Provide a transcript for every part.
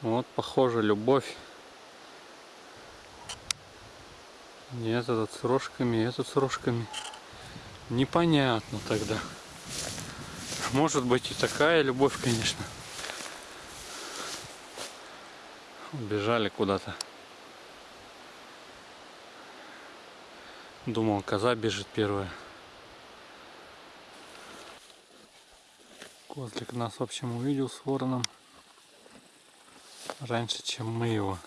Вот, похоже, любовь. И этот с рожками, и этот с рожками. Непонятно тогда. Может быть и такая любовь, конечно. Убежали куда-то. Думал, коза бежит первая. Козлик нас, в общем, увидел с вороном раньше, чем мы его.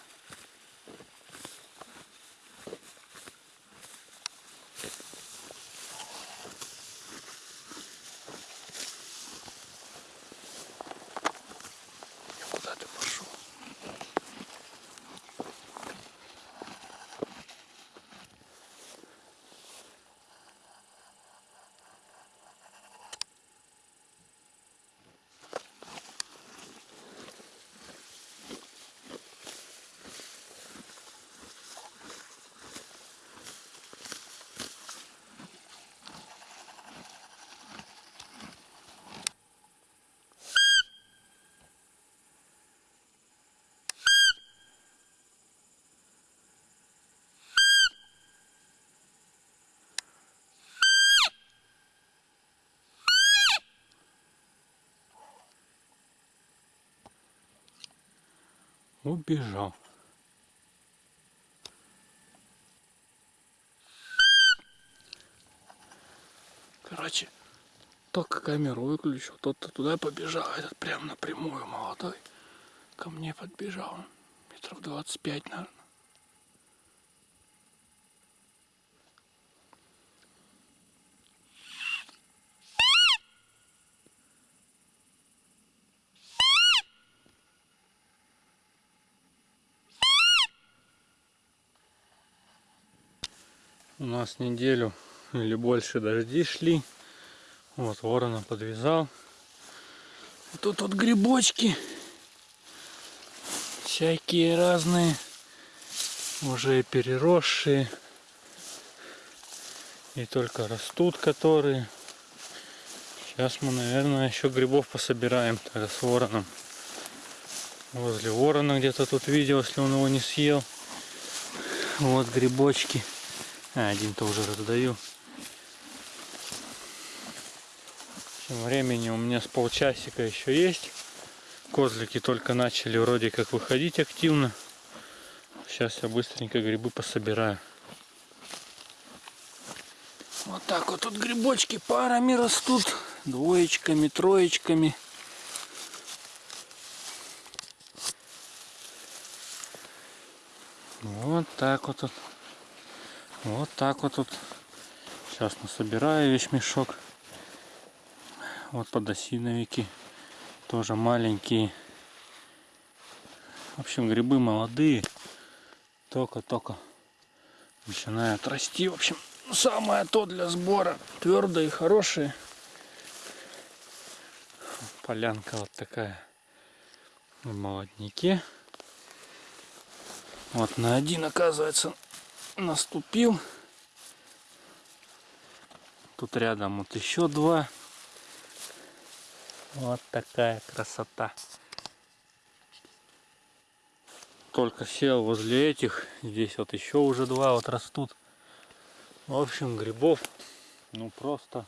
Убежал. Короче, только камеру выключил, тот-то туда побежал, этот прям напрямую молодой ко мне подбежал. Метров 25, наверное. У нас неделю или больше дожди шли. Вот ворона подвязал. Тут вот грибочки. Всякие разные. Уже переросшие. И только растут которые. Сейчас мы, наверное, еще грибов пособираем тогда с вороном. Возле ворона где-то тут видел, если он его не съел. Вот грибочки. А, один-то уже раздаю. Тем времени у меня с полчасика еще есть. Козлики только начали вроде как выходить активно. Сейчас я быстренько грибы пособираю. Вот так вот тут грибочки парами растут. Двоечками, троечками. Вот так вот тут. Вот так вот тут. Сейчас насобираю весь мешок. Вот подосиновики. Тоже маленькие. В общем, грибы молодые. Только-только начинают расти. В общем, самое то для сбора. Твердые, хорошие. Полянка вот такая. В молоднике. Вот на один, оказывается, наступил. Тут рядом вот еще два. Вот такая красота. Только сел возле этих. Здесь вот еще уже два вот растут. В общем, грибов ну просто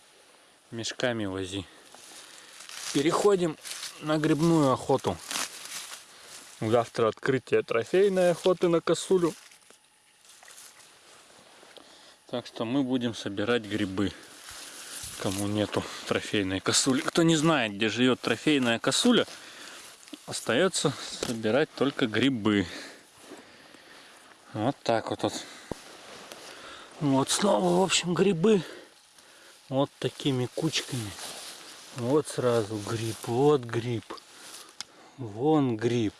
мешками вози. Переходим на грибную охоту. Завтра открытие трофейной охоты на косулю. Так что мы будем собирать грибы. Кому нету трофейной косули. Кто не знает, где живет трофейная косуля, остается собирать только грибы. Вот так вот. вот. Вот снова, в общем, грибы. Вот такими кучками. Вот сразу гриб, вот гриб. Вон гриб.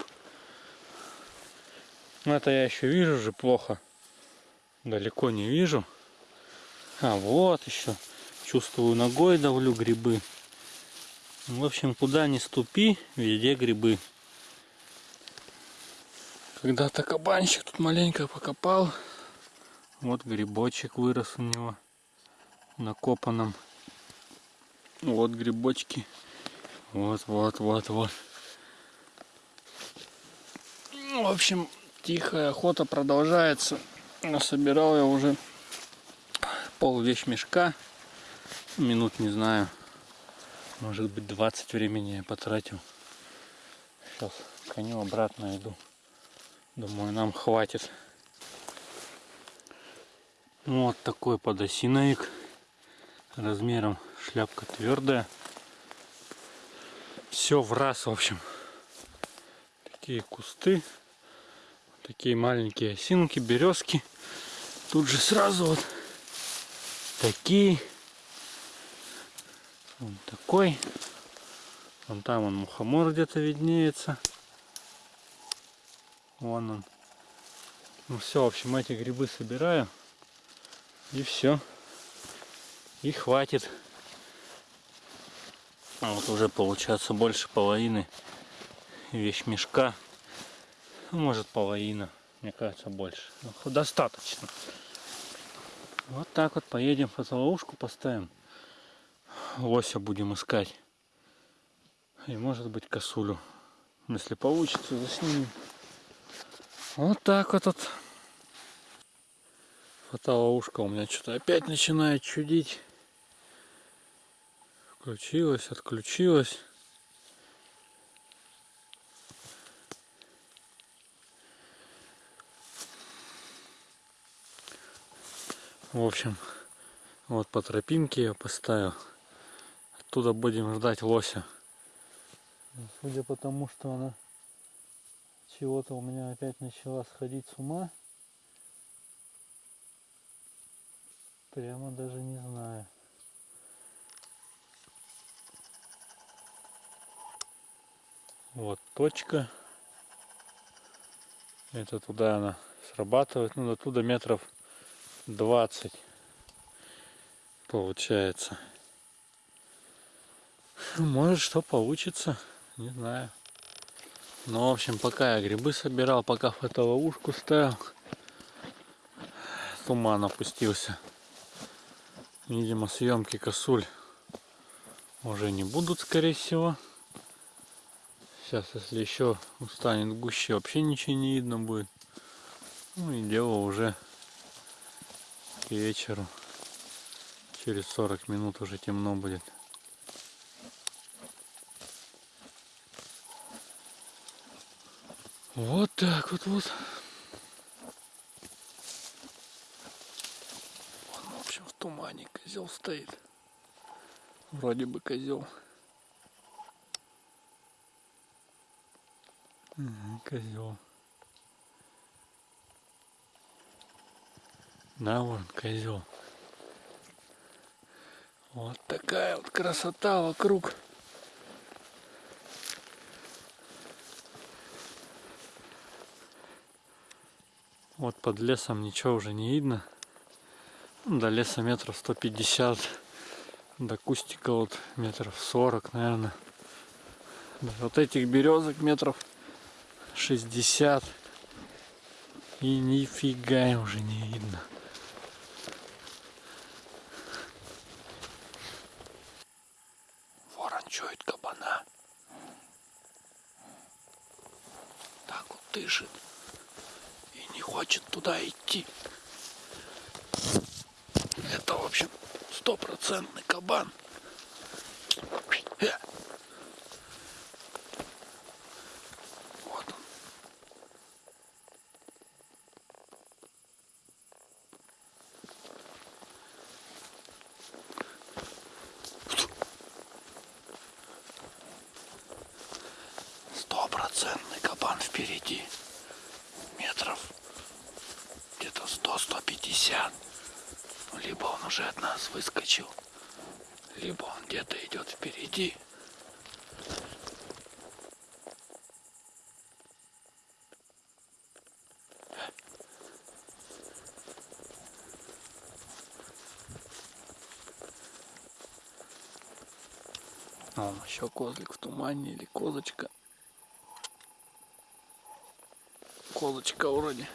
Ну, это я еще вижу же плохо. Далеко не вижу. А, вот еще. Чувствую, ногой давлю грибы. В общем, куда ни ступи, везде грибы. Когда-то кабанчик тут маленько покопал. Вот грибочек вырос у него накопанном. Вот грибочки. Вот, вот, вот, вот. В общем, тихая охота продолжается. Насобирал я уже пол вещмешка. Минут не знаю. Может быть 20 времени я потратил. Сейчас коню обратно иду. Думаю, нам хватит. Ну, вот такой подосиновик. Размером шляпка твердая. Все в раз, в общем. Такие кусты. Такие маленькие осинки, березки. Тут же сразу вот такие. Вон такой. Вон там он мухомор где-то виднеется. Вон он. Ну все, в общем, эти грибы собираю. И все. И хватит. А вот уже получается больше половины вещмешка. Ну, может половина. Мне кажется больше. Ну, достаточно. Вот так вот поедем фотоловушку поставим. Лося будем искать. И может быть косулю. Если получится, заснимем. Вот так вот. вот. Фотоловушка у меня что-то опять начинает чудить. Включилась, отключилась. В общем, вот по тропинке я поставил. Оттуда будем ждать лося. Судя по тому, что она чего-то у меня опять начала сходить с ума. Прямо даже не знаю. Вот точка. Это туда она срабатывает. Ну, до туда метров 20 получается. Может что получится, не знаю. Ну, в общем, пока я грибы собирал, пока фотоловушку ставил, туман опустился. Видимо, съемки косуль уже не будут, скорее всего. Сейчас, если еще устанет гуще, вообще ничего не видно будет. Ну и дело уже к вечеру. Через 40 минут уже темно будет. Вот так вот вот. Вон, в общем, в тумане козел стоит. Вроде бы козел. Козел. Да, вон козел. Вот такая вот красота вокруг. Вот под лесом ничего уже не видно. Ну, до леса метров 150. До кустика вот метров 40, наверное. До вот этих березок метров 60. И нифига уже не видно. Чует кабана. Так вот дышит. И не хочет туда идти. Это, в общем, стопроцентный кабан. Э. Вот он. Стопроцентный кабан впереди. Метров где-то 100-150. Либо он уже от нас выскочил, либо он где-то идет впереди. А, вон еще козлик в тумане или козочка. Козочка вроде.